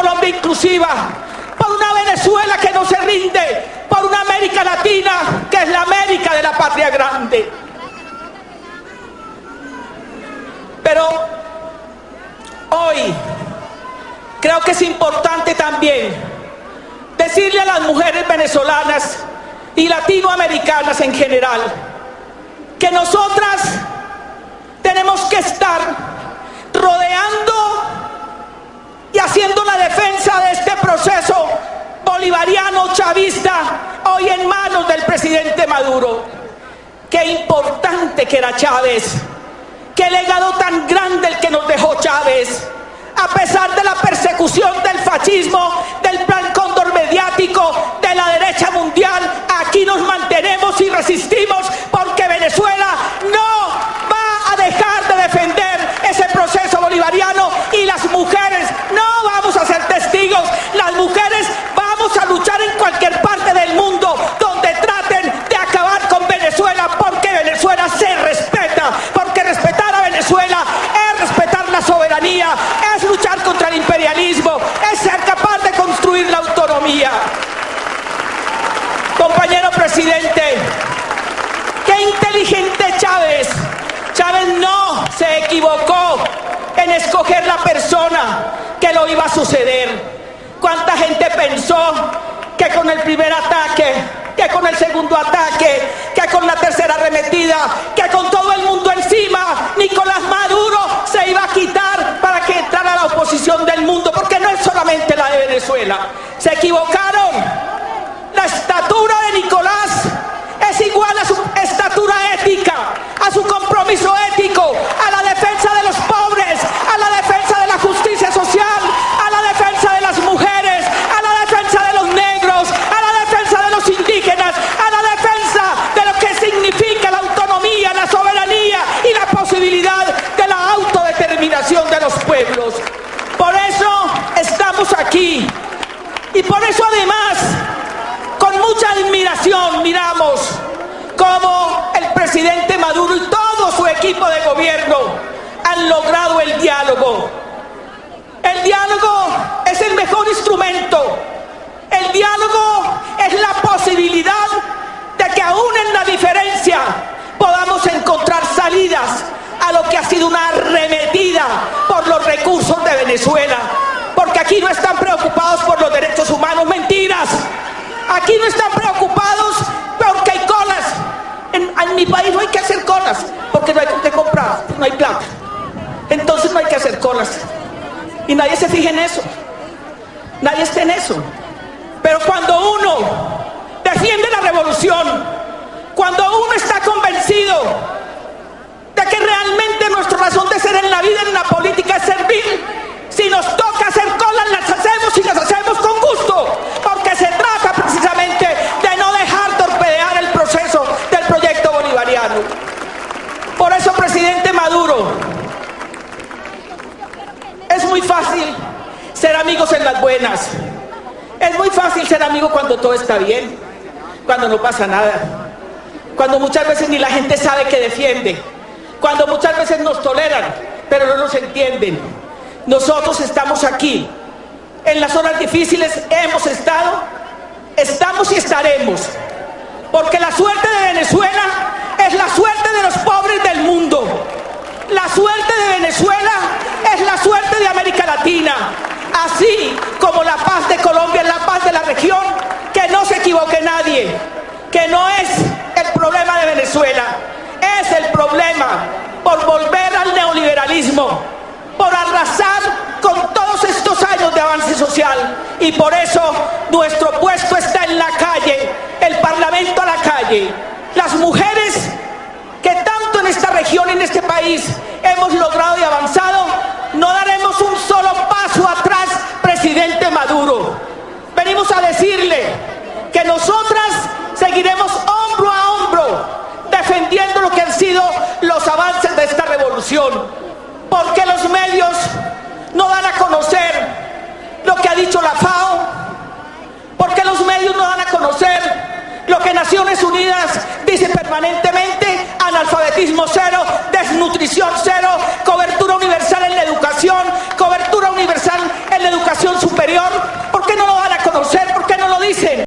Colombia inclusiva, por una Venezuela que no se rinde, por una América Latina que es la América de la patria grande. Pero hoy creo que es importante también decirle a las mujeres venezolanas y latinoamericanas en general que nosotras tenemos que estar rodeando y haciendo la defensa de este proceso bolivariano chavista hoy en manos del presidente Maduro. Qué importante que era Chávez, qué legado tan grande el que nos dejó Chávez. A pesar de la persecución del fascismo, del plan cóndor mediático, de la derecha mundial, aquí nos mantenemos y resistimos porque Venezuela no va a dejar de defender ese proceso bolivariano y las mujeres no vamos a ser testigos. Las mujeres vamos a luchar en cualquier parte del mundo donde traten de acabar con Venezuela porque Venezuela se respeta, porque respetar a Venezuela es respetar la soberanía, es luchar contra el imperialismo, es ser capaz de construir la autonomía. Compañero presidente, qué inteligente Chávez. Chávez no se equivocó en escoger la persona que lo iba a suceder. ¿Cuánta gente pensó que con el primer ataque, que con el segundo ataque, que con la tercera arremetida, que con todo el mundo encima, Nicolás Maduro se iba a quitar para que entrara la oposición del mundo? Porque no es solamente la de Venezuela. Se equivocaron. Y por eso además con mucha admiración miramos cómo el presidente Maduro y todo su equipo de gobierno han logrado el diálogo. El diálogo es el mejor instrumento. El diálogo es la posibilidad de que aún en la diferencia podamos encontrar salidas a lo que ha sido una arremetida por los recursos de Venezuela. Porque aquí no están preocupados por los. Aquí no están preocupados porque hay colas. En, mi país no hay que hacer colas porque no hay que comprar, no hay plata. Entonces no hay que hacer colas. Y nadie se fija en eso. Nadie está en eso. Pero cuando uno defiende la revolución, cuando uno está convencido de que realmente nuestra razón de ser en la vida, en la política, es servir, si nos toca hacer colas, las hacemos y las hacemos con gusto, porque se trata precisamente de no dejar torpedear el proceso del proyecto bolivariano. Por eso, presidente Maduro, es muy fácil ser amigos en las buenas. Es muy fácil ser amigo cuando todo está bien, cuando no pasa nada, cuando muchas veces ni la gente sabe que defiende, cuando muchas veces nos toleran, pero no nos entienden. Nosotros estamos aquí. En las horas difíciles hemos estado, estamos y estaremos. Porque la suerte de Venezuela es la suerte de los pobres del mundo. La suerte de Venezuela es la suerte de América Latina. Así como la paz de Colombia es la paz de la región, que no se equivoque nadie, que no es el problema de Venezuela, es el problema por volver al neoliberalismo, por arrasar con todos estos años de avance social. Y por eso nuestro puesto está en la calle, el Parlamento a la calle. Las mujeres que tanto en esta región, en este país, hemos logrado permanentemente, analfabetismo cero, desnutrición cero, cobertura universal en la educación, cobertura universal en la educación superior. ¿Por qué no lo van a conocer? ¿Por qué no lo dicen?